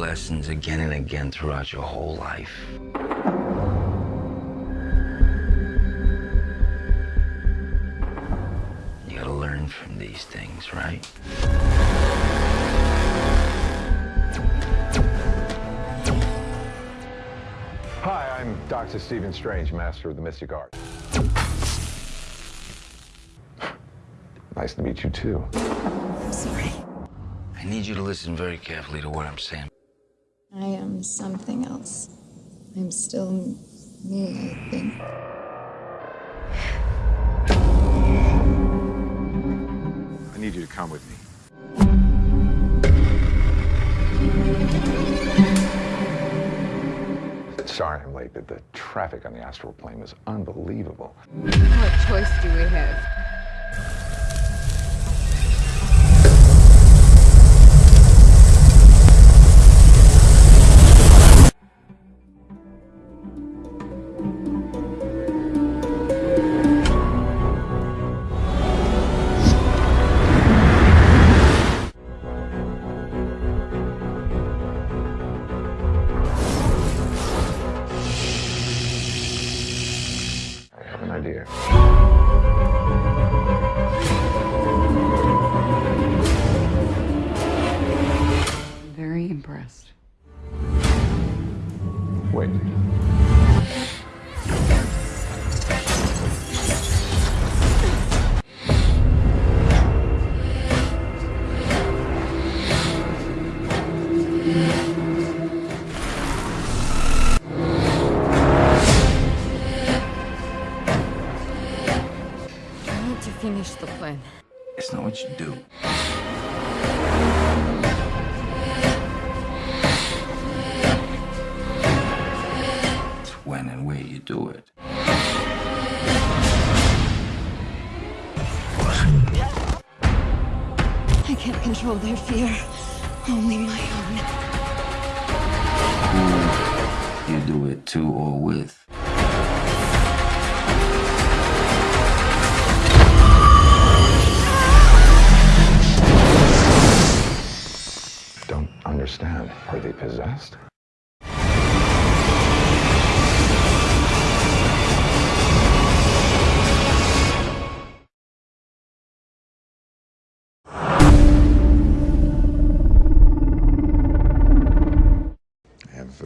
lessons again and again throughout your whole life. You gotta learn from these things, right? Hi, I'm Dr. Stephen Strange, Master of the Mystic Art. Nice to meet you, too. I'm sorry. I need you to listen very carefully to what I'm saying. I am something else. I'm still me, I think. I need you to come with me. Sorry I'm late, but the traffic on the astral plane was unbelievable. What choice do we have? I need to finish the plan. It's not what you do. It's when and where you do it. I can't control their fear. Only my own. You do it to or with. Don't understand. Are they possessed?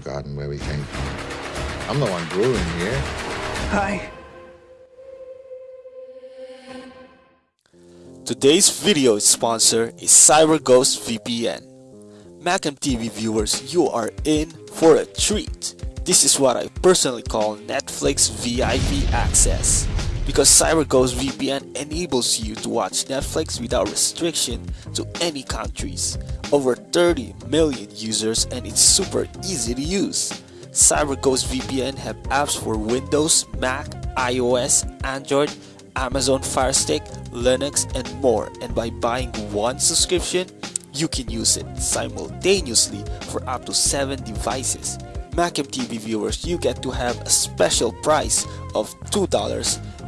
Forgotten where we came from. I'm the one brewing here. Hi. Today's video sponsor is CyberGhost VPN. Macam TV viewers, you are in for a treat. This is what I personally call Netflix VIP access. Because CyberGhost VPN enables you to watch Netflix without restriction to any countries. Over 30 million users and it's super easy to use. CyberGhost VPN have apps for Windows, Mac, iOS, Android, Amazon Fire Stick, Linux, and more. And by buying one subscription, you can use it simultaneously for up to 7 devices. Macam TV viewers, you get to have a special price of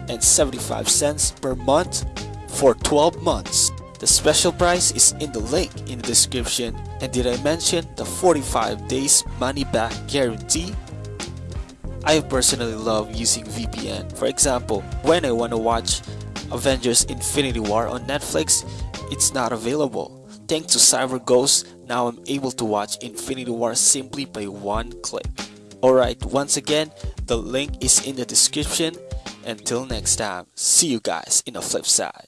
$2.75 per month for 12 months. The special price is in the link in the description. And did I mention the 45 days money back guarantee? I personally love using VPN. For example, when I want to watch Avengers Infinity War on Netflix, it's not available. Thanks to CyberGhost, now I'm able to watch Infinity War simply by one click. Alright, once again, the link is in the description. Until next time, see you guys in the flip side.